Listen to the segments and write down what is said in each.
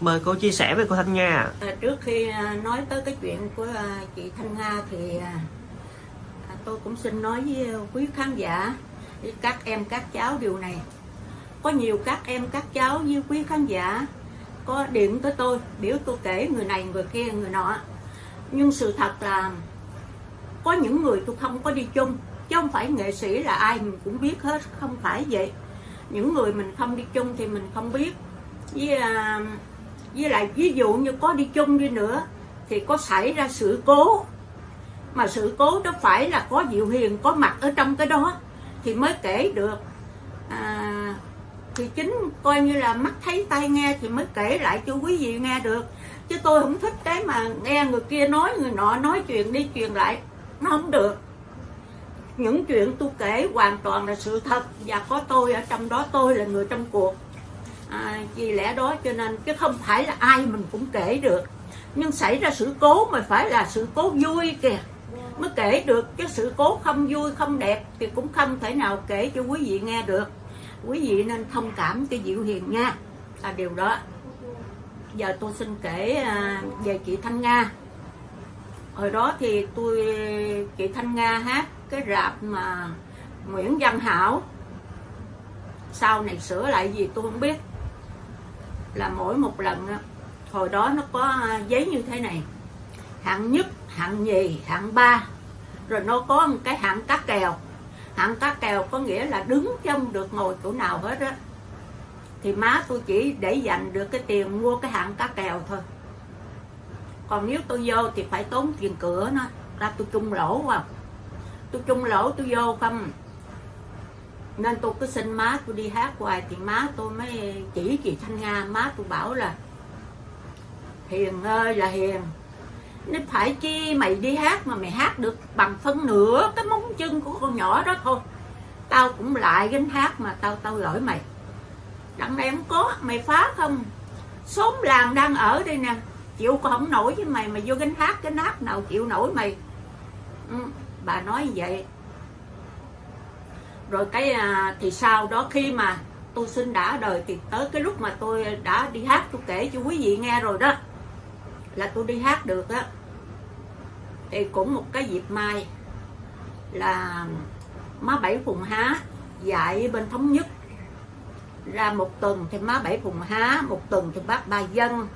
Mời cô chia sẻ với cô Thanh Nga ạ. À, trước khi à, nói tới cái chuyện của à, chị Thanh Nga thì à, à, tôi cũng xin nói với quý khán giả với các em các cháu điều này. Có nhiều các em các cháu như quý khán giả có điện tới tôi biểu tôi kể người này người kia người nọ. Nhưng sự thật là có những người tôi không có đi chung chứ không phải nghệ sĩ là ai mình cũng biết hết không phải vậy. Những người mình không đi chung thì mình không biết. Với à, với lại ví dụ như có đi chung đi nữa thì có xảy ra sự cố. Mà sự cố đó phải là có Diệu Hiền có mặt ở trong cái đó thì mới kể được. À, thì chính coi như là mắt thấy tai nghe thì mới kể lại cho quý vị nghe được. Chứ tôi không thích cái mà nghe người kia nói người nọ nói chuyện đi truyền lại nó không được. Những chuyện tôi kể hoàn toàn là sự thật và có tôi ở trong đó tôi là người trong cuộc à, vì lẽ đó cho nên chứ không phải là ai mình cũng kể được. Nhưng xảy ra sự cố mà phải là sự cố vui kìa. Mới kể được chứ sự cố không vui không đẹp thì cũng không thể nào kể cho quý vị nghe được. Quý vị nên thông cảm cho Diệu Hiền nha. Là điều đó. Giờ tôi xin kể à, về chị Thanh Nga. Hồi đó thì tôi chị Thanh Nga hát cái rạp mà Nguyễn Văn Hảo. Sau này sửa lại gì tôi không biết là mỗi một lần hồi đó nó có à, giấy như thế này. Hạng nhất, hạng nhì, hạng ba. Rồi nó có một cái hạng cá kèo. Hạng cá kèo có nghĩa là đứng trong được ngồi chỗ nào hết á. Thì má tôi chỉ để dành được cái tiền mua cái hạng cá kèo thôi. Còn nếu tôi vô thì phải tốn tiền cửa nó. Ra tôi chung lỗ vào tôi chung lỗ, tôi vô không? Nên tôi cứ xin má tôi đi hát hoài thì má tôi mới chỉ chị thanh nga. Má tôi bảo là hiền ơi là hiền nên phải chi mày đi hát mà mày hát được bằng phân nửa cái móng chân của con nhỏ đó thôi. Tao cũng lại gánh hát mà tao tao gửi mày. Đặng này không có mày phá không? Xóm làng đang ở đây nè chịu có không nổi với mày mà vô gánh hát cái nát nào chịu nổi mày. Ừ, bà nói vậy rồi cái à, thì sau đó khi mà tôi sinh đã đời thì tới cái lúc mà tôi đã đi hát tôi kể cho quý vị nghe rồi đó là tôi đi hát được á. Thì cũng một cái dịp mai là má bảy phùng há dạy bên thống nhất. Ra một tuần thì má bảy phùng há một tuần thì bác ba dân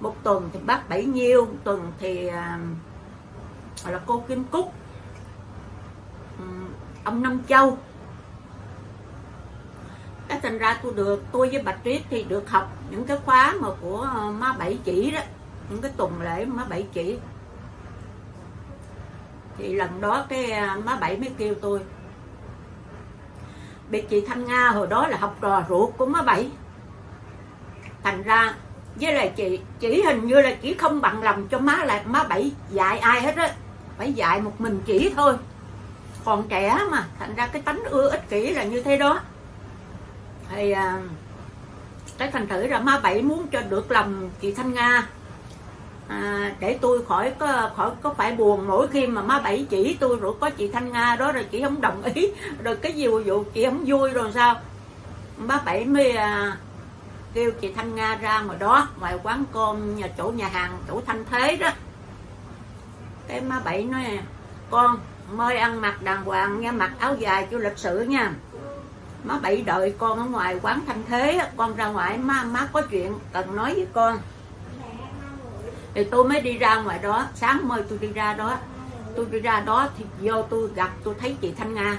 một tuần thì bác bảy nhiêu một tuần thì à, là cô kim cúc. Ông năm châu cái thành ra tôi được, tôi với bạch tuyết thì được học những cái khóa mà của ờ, má bảy chỉ đó, những cái tuần lễ má bảy chỉ. Thì lần đó cái ờ, má bảy mới kêu tôi. Bị chị thanh nga hồi đó là học trò ruột của má bảy. Thành ra với lại chị, chỉ hình như là chỉ không bằng lòng cho má là má bảy dạy ai hết á, phải dạy một mình chỉ thôi. Còn trẻ mà, thành ra cái tánh ưa ích kỷ là như thế đó thì à, cái thành thử là ma bảy muốn cho được lòng chị thanh nga. À, để tôi khỏi có khỏi có phải buồn mỗi khi mà má bảy chỉ tôi rồi có chị thanh nga đó rồi chị không đồng ý. Rồi cái gì vụ chị không vui rồi sao? Má bảy mới à, kêu chị thanh nga ra ngoài đó ngoài quán cơm nhà chỗ nhà hàng chỗ thanh thế đó. Cái má bảy nói con mời ăn mặc đàng hoàng nha mặc áo dài cho lịch sự nha má bảy đợi con ở ngoài quán thanh thế con ra ngoài má má có chuyện cần nói với con. Thì tôi mới đi ra ngoài đó, sáng mới tôi đi ra đó. Tôi đi ra đó thì vô tôi gặp, tôi thấy chị thanh nga.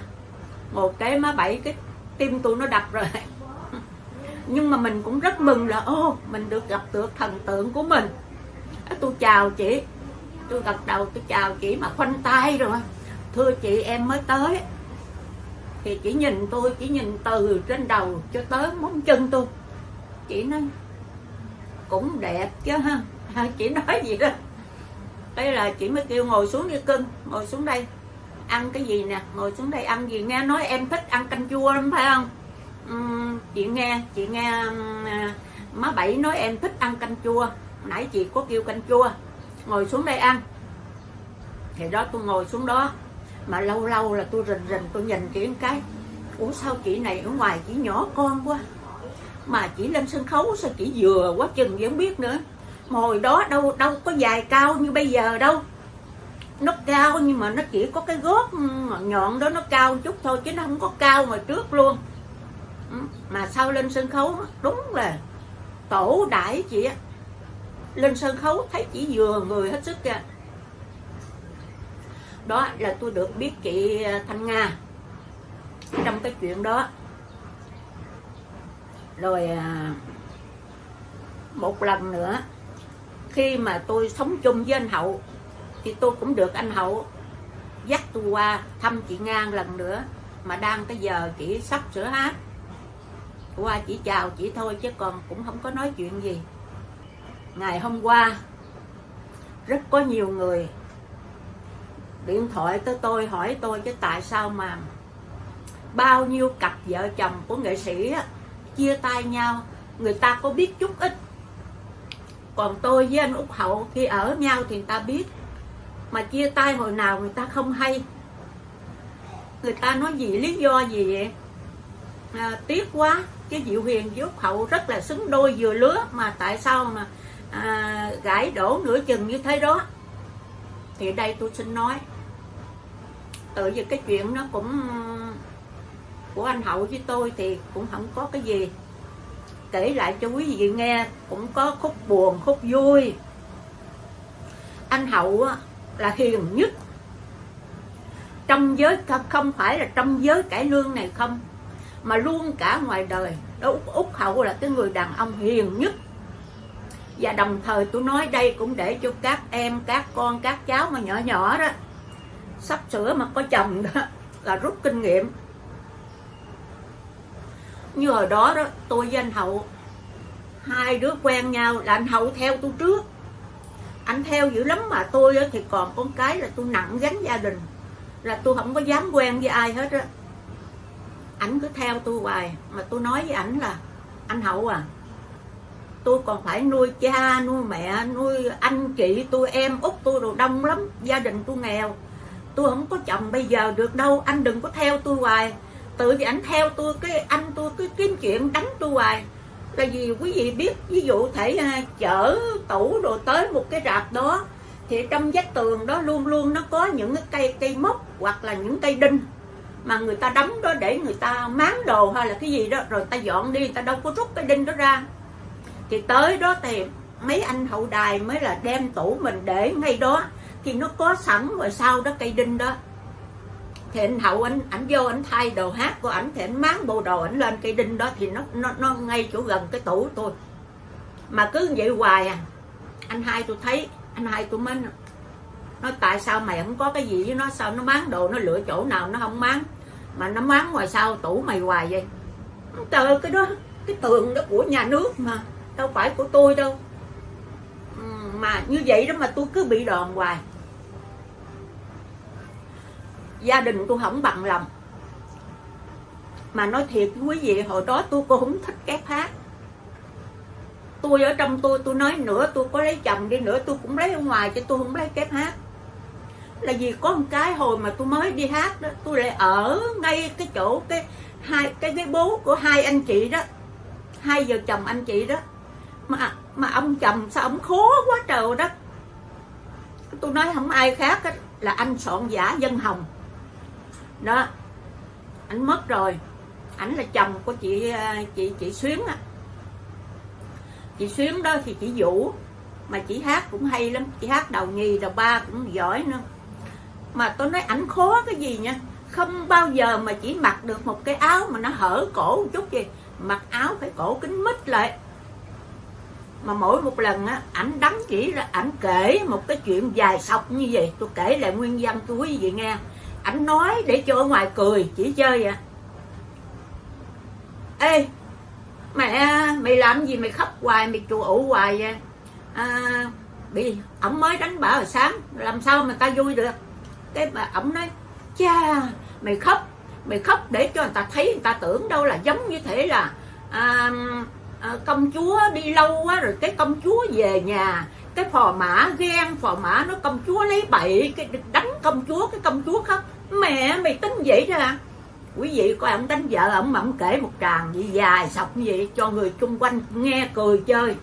Một cái má bảy, cái tim tôi nó đập rồi. Nhưng mà mình cũng rất mừng là, ô, mình được gặp được thần tượng của mình. Tôi chào chị. Tôi gật đầu, tôi chào chị mà khoanh tay rồi. Thưa chị, em mới tới thì chỉ nhìn tôi chỉ nhìn từ trên đầu cho tới móng chân tôi. Chị nói cũng đẹp chứ ha. Chị nói gì đó. Đây là chị mới kêu ngồi xuống đi cưng ngồi xuống đây. Ăn cái gì nè? Ngồi xuống đây ăn gì? Nghe nói em thích ăn canh chua lắm phải không? Uhm, chị nghe chị nghe à, má bảy nói em thích ăn canh chua. Nãy chị có kêu canh chua. Ngồi xuống đây ăn. Thì đó tôi ngồi xuống đó mà lâu lâu là tôi rình rình, tôi nhìn chị cái. Ủa, sao chị này ở ngoài chỉ nhỏ con quá? Mà chỉ lên sân khấu sao chỉ vừa quá chừng vẫn biết nữa. Mà hồi đó đâu đâu có dài cao như bây giờ đâu. Nó cao nhưng mà nó chỉ có cái gót nhọn đó nó cao chút thôi chứ nó không có cao mà trước luôn. Ừ, mà sau lên sân khấu? Đúng là tổ đại chị á. Lên sân khấu thấy chỉ vừa người hết sức kìa đó là tôi được biết chị à, Thanh Nga. Trong cái chuyện đó. Rồi à, một lần nữa, khi mà tôi sống chung với anh Hậu, thì tôi cũng được anh Hậu dắt tôi qua thăm chị Nga lần nữa, mà đang cái giờ chỉ sắp sửa hát qua chỉ chào chị thôi, chứ còn cũng không có nói chuyện gì. Ngày hôm qua, rất có nhiều người điện thoại tới tôi hỏi tôi chứ tại sao mà bao nhiêu cặp vợ chồng của nghệ sĩ á, chia tay nhau người ta có biết chút ít. Còn tôi với anh út hậu khi ở nhau thì người ta biết mà chia tay hồi nào người ta không hay. Người ta nói gì lý do gì vậy? À, tiếc quá cái diệu huyền với út hậu rất là xứng đôi vừa lứa mà tại sao mà à, gãi đổ nửa chừng như thế đó thì đây tôi xin nói tự vì cái chuyện nó cũng, của anh hậu với tôi thì cũng không có cái gì. Kể lại cho quý vị nghe, cũng có khúc buồn, khúc vui. Anh hậu là hiền nhất. Trong giới không phải là trong giới cải lương này không, mà luôn cả ngoài đời. Đó út hậu là cái người đàn ông hiền nhất và đồng thời tôi nói đây cũng để cho các em, các con, các cháu mà nhỏ nhỏ đó, sắp sửa mà có chồng đó, là rút kinh nghiệm. Như hồi đó đó, tôi với anh hậu, hai đứa quen nhau là anh hậu theo tôi trước. Anh theo dữ lắm mà tôi thì còn con cái là tôi nặng gánh gia đình. Là tôi không có dám quen với ai hết á. Ảnh cứ theo tôi hoài, mà tôi nói với ảnh là, anh hậu à tôi còn phải nuôi cha, nuôi mẹ, nuôi anh chị, tôi em út tôi đồ đông lắm, gia đình tôi nghèo. Tôi không có chồng bây giờ được đâu, anh đừng có theo tôi hoài. Tự vì anh theo tôi, cái anh tôi cứ kiếm chuyện đánh tôi hoài. Là vì quý vị biết, ví dụ thể à, chở tủ đồ tới một cái rạp đó, thì trong vách tường đó luôn luôn nó có những cái cây cây mốc hoặc là những cây đinh mà người ta đóng đó để người ta máng đồ hay là cái gì đó, rồi ta dọn đi, người ta đâu có rút cái đinh đó ra thì tới đó thì mấy anh hậu đài mới là đem tủ mình để ngay đó. Thì nó có sẵn rồi sau đó cây đinh đó. Thì anh hậu, anh, ảnh vô anh thay đồ hát của ảnh, thì anh máng bộ đồ ảnh lên cây đinh đó. Thì nó nó nó ngay chỗ gần cái tủ tôi. Mà cứ vậy hoài à. Anh hai tôi thấy, anh hai tôi mới nói tại sao mày không có cái gì với nó? Sao nó máng đồ, nó lựa chỗ nào nó không máng? Mà nó máng ngoài sau tủ mày hoài vậy. Trời cái đó, cái tường đó của nhà nước mà đâu phải của tôi đâu. Ừ, mà như vậy đó mà tôi cứ bị đòn hoài. Gia đình tôi không bằng lòng. Mà nói thiệt quý vị, hồi đó tôi cũng không thích kép hát tôi ở trong tôi tôi nói nữa, tôi có lấy chồng đi nữa, tôi cũng lấy ở ngoài chứ tôi không lấy kép hát là vì có một cái hồi mà tôi mới đi hát đó, tôi lại ở ngay cái chỗ cái hai, cái cái bố của hai anh chị đó. Hai vợ chồng anh chị đó mà mà ông chồng sao ông khó quá trời đó. Tôi nói không ai khác đó, là anh soạn giả dân hồng. Đó anh mất rồi. Ảnh là chồng của chị ờ, chị chị xuyến á. Chị xuyến đó thì chị vũ mà chị hát cũng hay lắm. Chị hát đầu nhì đầu ba cũng giỏi nữa. Mà tôi nói ảnh khó cái gì nha? Không bao giờ mà chỉ mặc được một cái áo mà nó hở cổ một chút gì mặc áo phải cổ kính mít lại mà mỗi một lần á ảnh đắm chỉ ra ảnh kể một cái chuyện dài sọc như vậy. Tôi kể lại nguyên văn tôi quý vị nghe. Ảnh nói để cho ở ngoài cười chỉ chơi vậy. Ê mẹ mày làm gì mày khóc hoài mày chùa ủ hoài vậy? À, bị ổng mới đánh bả hồi sáng làm sao mà ta vui được? Cái bà ổng nói cha mày khóc mày khóc để cho người ta thấy người ta tưởng đâu là giống như thế là à, à, công chúa đi lâu quá rồi cái công chúa về nhà cái phò mã ghen phò mã nó công chúa lấy bậy cái đánh công chúa cái công chúa khóc. Mẹ mày tính vậy ra quý vị coi ông đánh vợ ông mà ông kể một tràng gì dài sọc như vậy cho người chung quanh nghe cười chơi.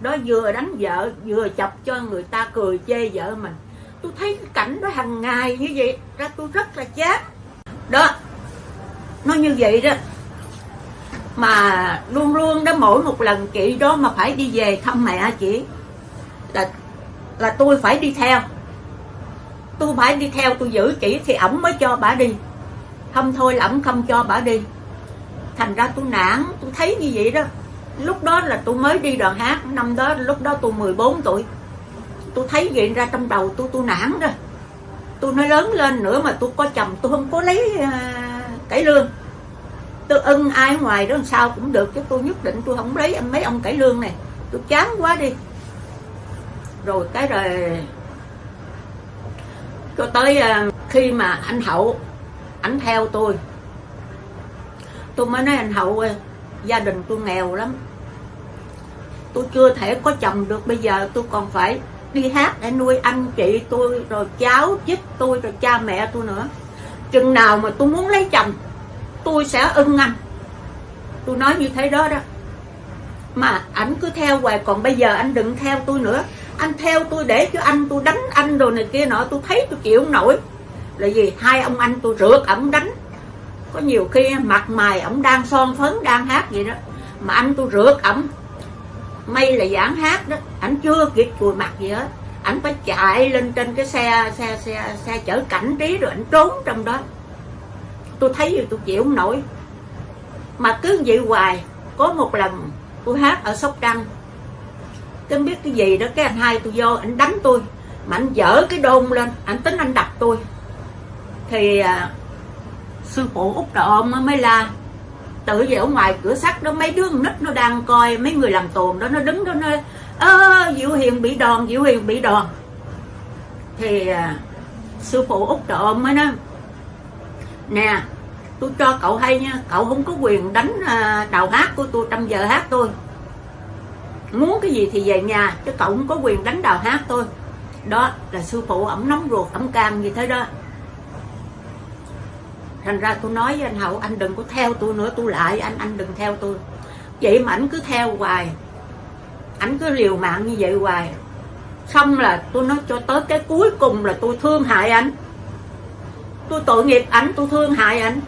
Đó vừa đánh vợ vừa chọc cho người ta cười chê vợ mình. Tôi thấy cái cảnh đó hàng ngày như vậy ra tôi rất là chán đó nó như vậy đó mà luôn luôn đó mỗi một lần chị đó mà phải đi về thăm mẹ chị là là tôi phải đi theo. Tôi phải đi theo tôi giữ chị thì ổng mới cho bà đi. Không thôi là ổng không cho bà đi. Thành ra tôi nản tôi thấy như vậy đó. Lúc đó là tôi mới đi đoàn hát năm đó lúc đó tôi 14 tuổi. Tôi thấy vậy ra trong đầu tôi tôi nản rồi tôi nói lớn lên nữa mà tôi có chồng tôi không có lấy uh, cải lương tôi ưng ai ngoài đó làm sao cũng được, chứ tôi nhất định tôi không lấy anh mấy ông cải lương này. Tôi chán quá đi. Rồi cái rồi cho tới ờ, khi mà anh hậu anh theo tôi tôi mới nói anh hậu ơi gia đình tôi nghèo lắm. Tôi chưa thể có chồng được, bây giờ tôi còn phải đi hát để nuôi anh chị tôi, rồi cháu chích tôi, rồi cha mẹ tôi nữa. Chừng nào mà tôi muốn lấy chồng tôi sẽ ưng anh. Tôi nói như thế đó đó. Mà ảnh cứ theo hoài, còn bây giờ anh đừng theo tôi nữa. Anh theo tôi để cho anh, tôi đánh anh rồi này kia nọ, tôi thấy tôi chịu không nổi. Là gì hai ông anh tôi rượt ổng đánh. Có nhiều khi mặt mày ổng đang son phấn, đang hát vậy đó. Mà anh tôi rượt ổng. May là giảng hát đó. Ảnh chưa kịp chùi mặt gì hết. Ảnh phải chạy lên trên cái xe xe xe xe chở cảnh trí rồi ảnh trốn trong đó tôi thấy rồi tôi chịu không nổi. Mà cứ vậy hoài có một lần tôi hát ở sóc trăng. Tôi biết cái gì đó cái anh hai tôi vô anh đánh tôi mà anh dở cái đôn lên anh tính anh đập tôi. Thì à, sư phụ út trợ mới la tự về ở ngoài cửa sắt đó mấy đứa nít nó đang coi mấy người làm tồn đó nó đứng đó nó ơ diệu hiền bị đòn diệu hiền bị đòn. Thì à, sư phụ út trợ mới nói nè, tôi cho cậu hay nha. Cậu không có quyền đánh à, đào hát của tôi trong giờ hát tôi. Muốn cái gì thì về nhà, chứ cậu không có quyền đánh đào hát tôi. Đó là sư phụ ổng nóng ruột ổng can như thế đó. Thành ra tôi nói với anh hậu, anh đừng có theo tôi nữa, tôi lại anh anh đừng theo tôi. Vậy mà ảnh cứ theo hoài. Ảnh cứ liều mạng như vậy hoài. Xong là tôi nói cho tới cái cuối cùng là tôi thương hại anh tôi tội nghiệp ảnh, tôi thương hại ảnh.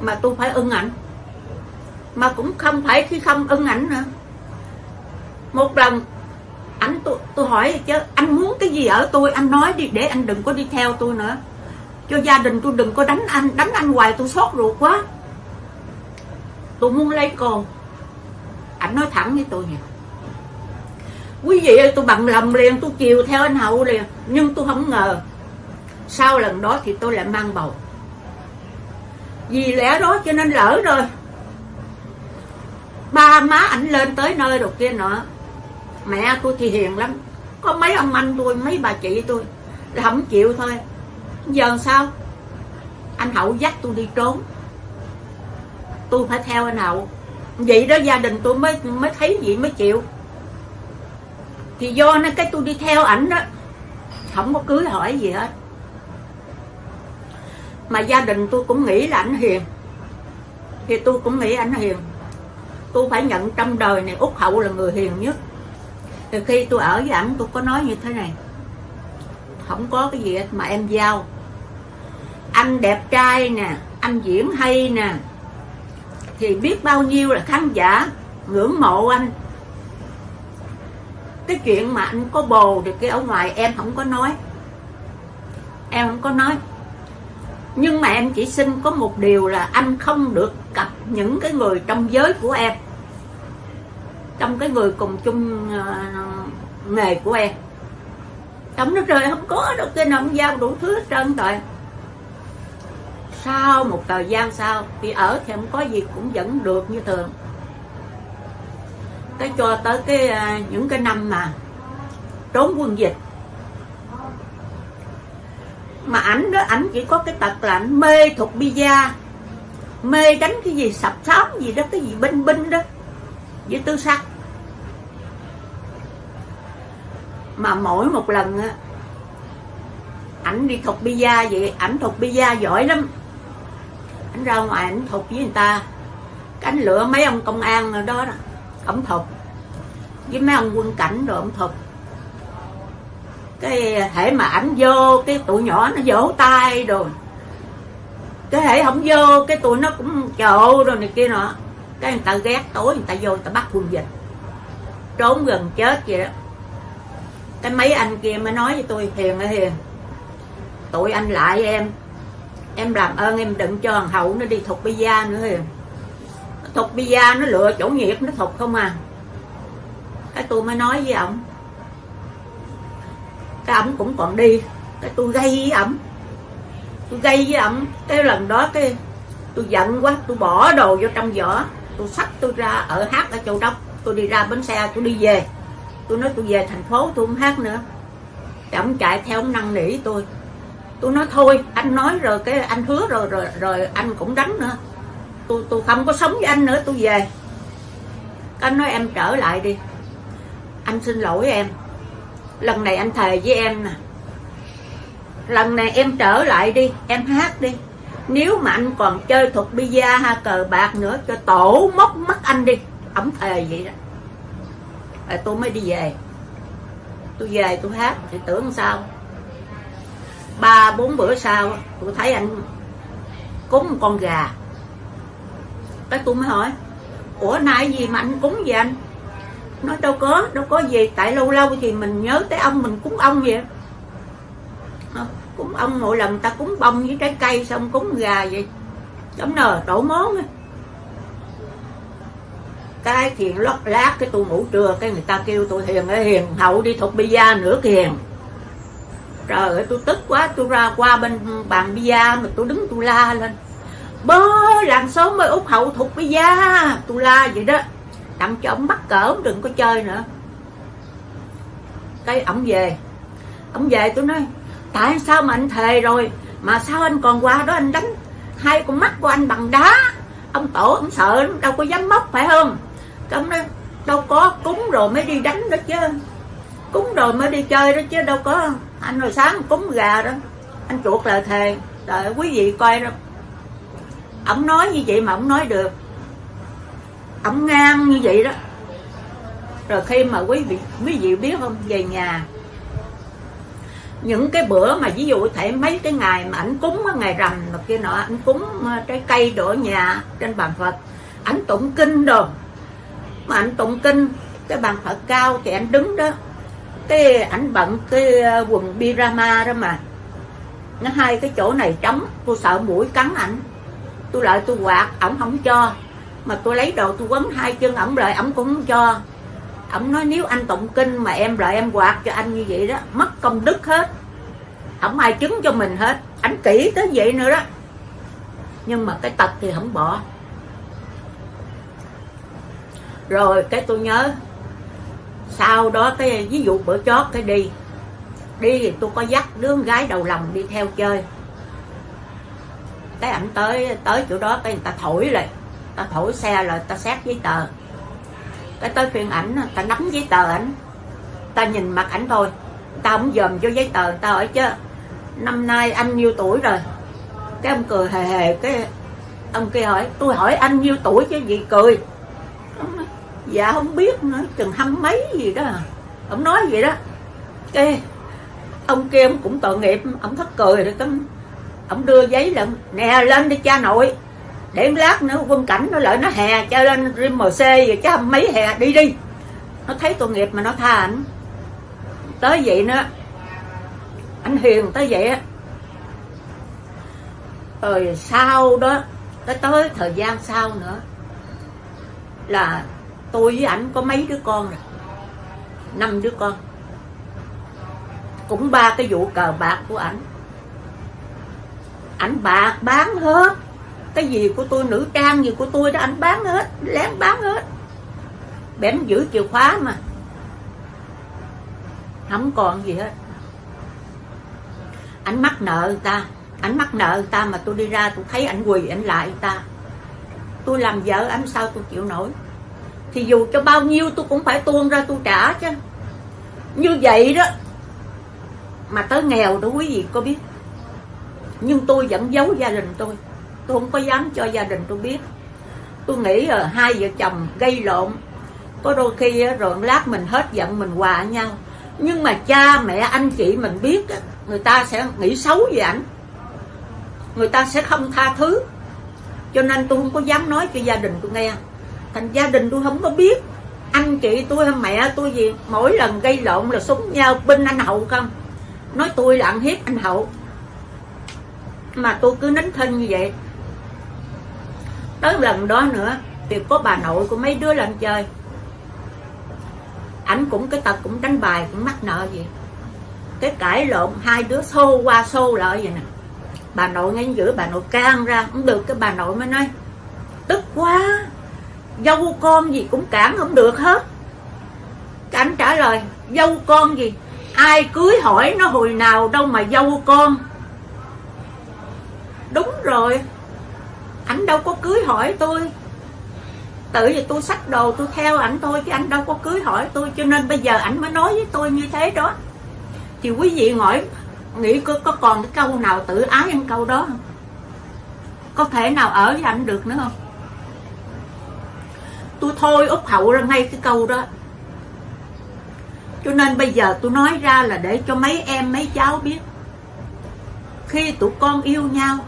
Mà tôi phải ưng ảnh. Mà cũng không phải khi không ưng ảnh nữa. Một lần, ảnh tôi tôi hỏi chứ, anh muốn cái gì ở tôi? Anh nói đi, để anh đừng có đi theo tôi nữa. Cho gia đình tôi đừng có đánh anh đánh anh hoài, tôi xót ruột quá. Tôi muốn lấy con. Ảnh nói thẳng với tôi nha quý vị ơi, tôi bằng lòng liền, tôi chiều theo anh hậu liền, nhưng tôi không ngờ sau lần đó thì tôi lại mang bầu. Vì lẽ đó cho nên lỡ rồi. Ba má ảnh lên tới nơi rồi kia nọ. Mẹ tôi thì hiền lắm. Có mấy ông anh tôi, mấy bà chị tôi là không chịu thôi. Giờ sao? Anh hậu dắt tôi đi trốn. Tôi phải theo anh hậu. Vậy đó gia đình tôi mới mới thấy vậy mới chịu. Thì do nó cái tôi đi theo ảnh đó, không có cưới hỏi gì hết mà gia đình tôi cũng nghĩ là anh hiền. Thì tôi cũng nghĩ anh hiền. Tôi phải nhận trong đời này út hậu là người hiền nhất. Từ khi tôi ở với ảnh, tôi có nói như thế này. Không có cái gì hết mà em giao. Anh đẹp trai nè, anh diễn hay nè, thì biết bao nhiêu là khán giả ngưỡng mộ anh. Cái chuyện mà anh có bồ được cái ở ngoài em không có nói. Em không có nói nhưng mà em chỉ xin có một điều là anh không được cặp những cái người trong giới của em. Trong cái người cùng chung uh, nghề của em. Trong nước trời không có đâu kia nào giao đủ thứ hết trơn rồi. Sau một thời gian sau thì ở thì không có gì cũng vẫn được như thường. Cái cho tới cái uh, những cái năm mà trốn quân dịch mà ảnh đó ảnh chỉ có cái tật là ảnh mê thuộc bia. Mê đánh cái gì sập sám gì đó cái gì binh binh đó với tư sắc. Mà mỗi một lần á ảnh đi thuộc bia vậy ảnh thuộc bia giỏi lắm. Ảnh ra ngoài ảnh thuộc với người ta. Cánh lửa mấy ông công an ở đó, ổng thuộc. Với mấy ông quân cảnh rồi ổng thuộc cái thể mà ảnh vô, cái tụi nhỏ nó vỗ tay rồi. Cái hệ không vô, cái tụi nó cũng chộ rồi này kia nọ. Cái người ta ghét tối, người ta vô, người ta bắt quân dịch. Trốn gần chết vậy đó. Cái mấy anh kia mới nói với tôi hiền ơi hiền. Tụi anh lại em. Em làm ơn, em đừng cho thằng hậu nó đi thục bia nữa hiền. Thục bia, nó lựa chỗ nghiệp, nó thuộc không à. Cái tôi mới nói với ổng cái ổng cũng còn đi. Cái tôi gây với ổng tôi gây với ổng cái lần đó cái tôi giận quá, tôi bỏ đồ vô trong giỏ tôi xách tôi ra ở hát ở châu đốc. Tôi đi ra bến xe, tôi đi về. Tôi nói tôi về thành phố, tôi không hát nữa. Cái ổng chạy theo ông năn nỉ tôi. Tôi nói thôi, anh nói rồi cái anh hứa rồi rồi rồi anh cũng đánh nữa. Tôi tôi không có sống với anh nữa, tôi về. Anh nói em trở lại đi. Anh xin lỗi em lần này anh thề với em nè. Lần này em trở lại đi, em hát đi. Nếu mà anh còn chơi thuật bia ha, cờ bạc nữa cho tổ móc mắt anh đi. Ẩm thề vậy đó. Rồi tôi mới đi về. Tôi về tôi hát, thì tưởng sao? Ba, bốn bữa sau, tôi thấy anh cúng một con gà. Cái tôi mới hỏi, ủa, nay gì mà anh cúng gì anh? Nói đâu có đâu có gì. Tại lâu lâu thì mình nhớ tới ông, mình cúng ông vậy. Ờ, cúng ông, mỗi lần ta cúng bông với trái cây xong cúng gà vậy. Giống nờ, tổ món cái thiền lót lát cái tôi ngủ trưa, cái người ta kêu tôi hiền ơi, hiền hậu đi thuộc bia nữa kìa trời ơi, tôi tức quá, tôi ra qua bên bàn bia mà tôi đứng tôi la lên. Bơ làng xóm mới út hậu thuộc bia, tôi la vậy đó đặng cho ông bắt cỡ đừng có chơi nữa. Cái ổng về. Ổng về, tôi nói, tại sao mà anh thề rồi? Mà sao anh còn qua đó anh đánh hai con mắt của anh bằng đá? Ông tổ, ông sợ đâu có dám móc, phải không? Cái ông nói, đâu có, cúng rồi mới đi đánh đó chứ. Cúng rồi mới đi chơi đó chứ, đâu có. Anh hồi sáng cúng gà đó. Anh chuột lời thề. Đợi quý vị coi đó ông nói như vậy mà ông nói được ông ngang như vậy đó. Rồi khi mà quý vị quý vị biết không, về nhà, những cái bữa mà ví dụ thể mấy cái ngày mà ảnh cúng ngày rằm mà kia nọ, ảnh cúng ờ, trái cây đổ nhà trên bàn phật, ảnh tụng kinh đồ. Mà ảnh tụng kinh, cái bàn phật cao thì ảnh đứng đó. Cái ảnh bận cái ờ, quần pyjama đó mà. Nó hai cái chỗ này trống, tôi sợ mũi cắn ảnh. Tôi lại tôi quạt, ổng không cho mà tôi lấy đồ tôi quấn hai chân, ổng lại ổng cũng không cho. Ổng nói nếu anh tụng kinh mà em lại em quạt cho anh như vậy đó, mất công đức hết. Không ai chứng cho mình hết, ảnh kỹ tới vậy nữa đó. Nhưng mà cái tật thì không bỏ. Rồi cái tôi nhớ, sau đó cái, ví dụ bữa chót cái đi. Đi thì tôi có dắt đứa con gái đầu lòng đi theo chơi. Cái ảnh tới tới chỗ đó cái người ta thổi lại ta thổi xe rồi ta xét giấy tờ. Cái tới phiên ảnh ta nắm giấy tờ ảnh ta nhìn mặt ảnh thôi. Ta không dòm vô giấy tờ ta hỏi chứ năm nay anh nhiêu tuổi rồi? Cái ông cười hề hề cái ông kia hỏi tôi hỏi anh nhiêu tuổi chứ? Gì cười. Dạ không biết nữa chừng hăm mấy gì đó. Ông nói vậy đó. Cái ông kia ông cũng tội nghiệp ông thất cười rồi cái ông đưa giấy lên, nè lên đi cha nội để lát nữa quân cảnh nó lợi nó hè cho lên mc rồi chứ mấy hè, đi đi. Nó thấy tội nghiệp mà nó tha ảnh. Tới vậy nữa. Anh hiền tới vậy á. Rồi sau đó, tới tới thời gian sau nữa là tôi với ảnh có mấy đứa con rồi. Năm đứa con. Cũng ba cái vụ cờ bạc của ảnh. Ảnh bạc bán hết cái gì của tôi, nữ trang gì của tôi đó, anh bán hết, lén bán hết. Bẻm giữ chìa khóa mà. Không còn gì hết. Ảnh mắc nợ người ta. Ảnh mắc nợ người ta mà tôi đi ra, tôi thấy ảnh quỳ ảnh lại người ta. Tôi làm vợ ảnh sao tôi chịu nổi? Thì dù cho bao nhiêu tôi cũng phải tuôn ra tôi trả chứ. Như vậy đó, mà tới nghèo đó quý vị có biết. Nhưng tôi vẫn giấu gia đình tôi tôi không có dám cho gia đình tôi biết. Tôi nghĩ là hai vợ chồng gây lộn. Có đôi khi ờ, rồi lát mình hết giận, mình hòa nhau. Nhưng mà cha, mẹ, anh chị mình biết ờ, người ta sẽ nghĩ xấu về ảnh. Người ta sẽ không tha thứ. Cho nên tôi không có dám nói cho gia đình tôi nghe. Thành gia đình tôi không có biết anh chị tôi hay mẹ tôi gì. Mỗi lần gây lộn là súng nhau binh anh hậu không? Nói tôi là ăn hiếp anh hậu. Mà tôi cứ nín thân như vậy tới lần đó nữa thì có bà nội của mấy đứa lên chơi. Ảnh cũng, cái tật cũng đánh bài, cũng mắc nợ gì. Cái cãi lộn, hai đứa xô qua xô lại vậy nè. Bà nội ngay giữa bà nội can ra cũng được, cái bà nội mới nói, tức quá, dâu con gì cũng cản không được hết. Cái anh trả lời, dâu con gì? Ai cưới hỏi nó hồi nào đâu mà dâu con. Đúng rồi ảnh đâu có cưới hỏi tôi. Tự vì tôi xách đồ tôi theo ảnh thôi chứ anh đâu có cưới hỏi tôi cho nên bây giờ ảnh mới nói với tôi như thế đó. Thì quý vị hỏi nghĩ có, có còn cái câu nào tự ái ăn câu đó không? Có thể nào ở với ảnh được nữa không? Tôi thôi úp hậu ra ngay cái câu đó. Cho nên bây giờ tôi nói ra là để cho mấy em mấy cháu biết. Khi tụi con yêu nhau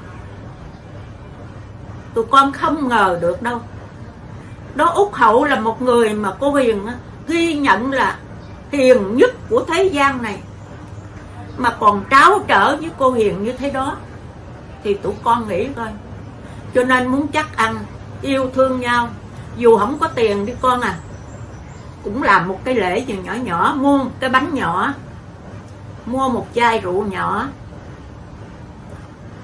tụi con không ngờ được đâu. Đó út hậu là một người mà cô hiền ghi nhận là hiền nhất của thế gian này. Mà còn tráo trở với cô hiền như thế đó, thì tụi con nghĩ coi. Cho nên muốn chắc ăn, yêu thương nhau, dù không có tiền đi con à. Cũng làm một cái lễ gì nhỏ nhỏ, mua cái bánh nhỏ, mua một chai rượu nhỏ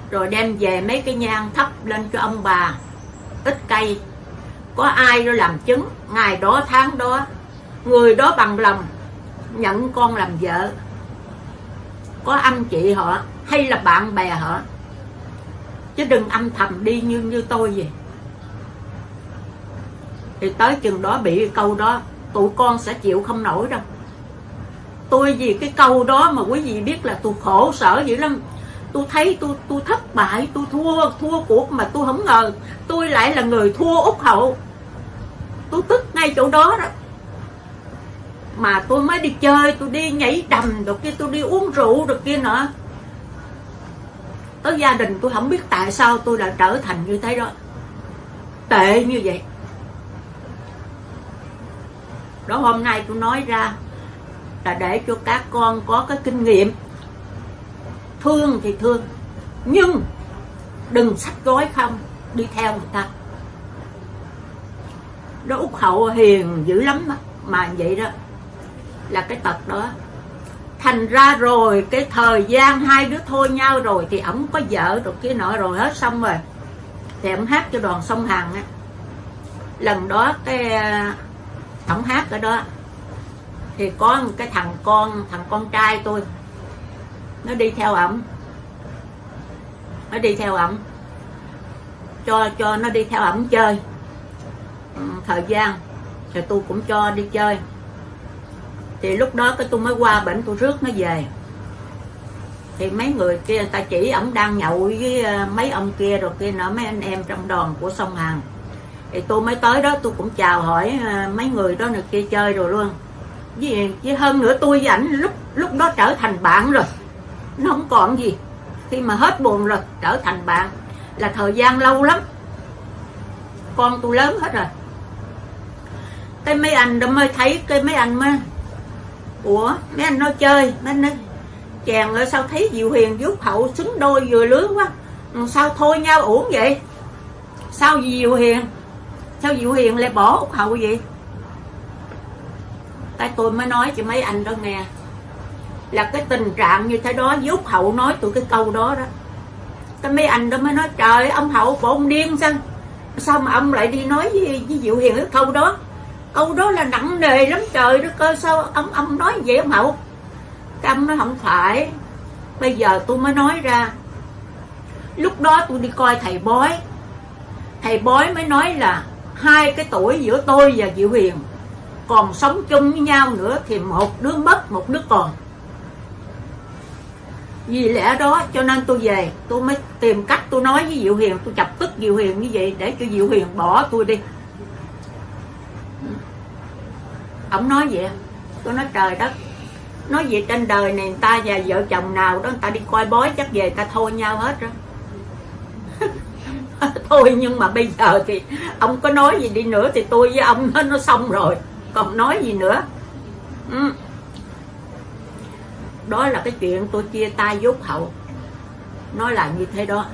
rồi đem về mấy cái nhang thắp lên cho ông bà. Ít cây. Có ai đó làm chứng, ngày đó, tháng đó, người đó bằng lòng nhận con làm vợ. Có anh chị họ hay là bạn bè họ. Chứ đừng âm thầm đi như như tôi vậy. Thì tới chừng đó bị cái câu đó, tụi con sẽ chịu không nổi đâu. Tôi vì cái câu đó mà quý vị biết là tôi khổ sở dữ lắm tôi thấy tôi tôi thất bại, tôi thua thua cuộc mà tôi không ngờ. Tôi lại là người thua út hậu. Tôi tức ngay chỗ đó đó. Mà tôi mới đi chơi, tôi đi nhảy đầm được kia, tôi đi uống rượu được kia nữa tới gia đình tôi không biết tại sao tôi đã trở thành như thế đó. Tệ như vậy. Đó, hôm nay tôi nói ra là để cho các con có cái kinh nghiệm thương thì thương. Nhưng đừng sách gói không, đi theo người ta. Đó út hậu hiền dữ lắm đó. mà vậy đó là cái tật đó. Thành ra rồi, cái thời gian hai đứa thôi nhau rồi thì ổng có vợ rồi kia nọ rồi hết xong rồi. Thì ổng hát cho đoàn sông hằng á. Lần đó cái, ổng hát ở đó. Thì có một cái thằng con thằng con trai tôi nó đi theo ổng. Nó đi theo ổng. Cho cho nó đi theo ổng chơi. Ừ, thời gian. Thì tôi cũng cho đi chơi. Thì lúc đó cái tôi mới qua bệnh tôi rước nó về. Thì mấy người kia ta chỉ ổng đang nhậu với ờ, mấy ông kia rồi kia nữa mấy anh em trong đoàn của sông hằng thì tôi mới tới đó tôi cũng chào hỏi ờ, mấy người đó nữa kia chơi rồi luôn. Với, với hơn nữa tôi với ảnh lúc lúc đó trở thành bạn rồi nó không còn gì. Khi mà hết buồn rồi, trở thành bạn là thời gian lâu lắm. Con tôi lớn hết rồi. Cái mấy anh đó mới thấy, cái mấy anh mới, ủa, mấy anh nói chơi, mấy anh nói chàng ở sao thấy diệu hiền giúp hậu xứng đôi vừa lứa quá. Sao thôi nhau uổng vậy? Sao diệu hiền, sao diệu hiền lại bỏ út hậu vậy? Cái tôi mới nói cho mấy anh đó nghe là cái tình trạng như thế đó với hậu nói tụi cái câu đó đó. Cái mấy anh đó mới nói trời ông hậu bộ ông điên sao? Sao mà ông lại đi nói với, với diệu hiền cái câu đó? Câu đó là nặng nề lắm trời đó cơ sao ông ông nói vậy ông hậu? Cái ông nói không phải. Bây giờ tôi mới nói ra. Lúc đó tôi đi coi thầy bói. Thầy bói mới nói là hai cái tuổi giữa tôi và diệu Hiền còn sống chung với nhau nữa thì một đứa mất một đứa còn vì lẽ đó cho nên tôi về tôi mới tìm cách tôi nói với Diệu Hiền tôi chọc tức Diệu Hiền như vậy để cho Diệu Hiền bỏ tôi đi. Ông nói vậy tôi nói trời đất nói gì trên đời này người ta và vợ chồng nào đó người ta đi coi bói chắc về ta thôi nhau hết rồi. Thôi nhưng mà bây giờ thì ông có nói gì đi nữa thì tôi với ông nó, nó xong rồi còn nói gì nữa? Ừ đó là cái chuyện tôi chia tay dốt hậu. Nói là như thế đó.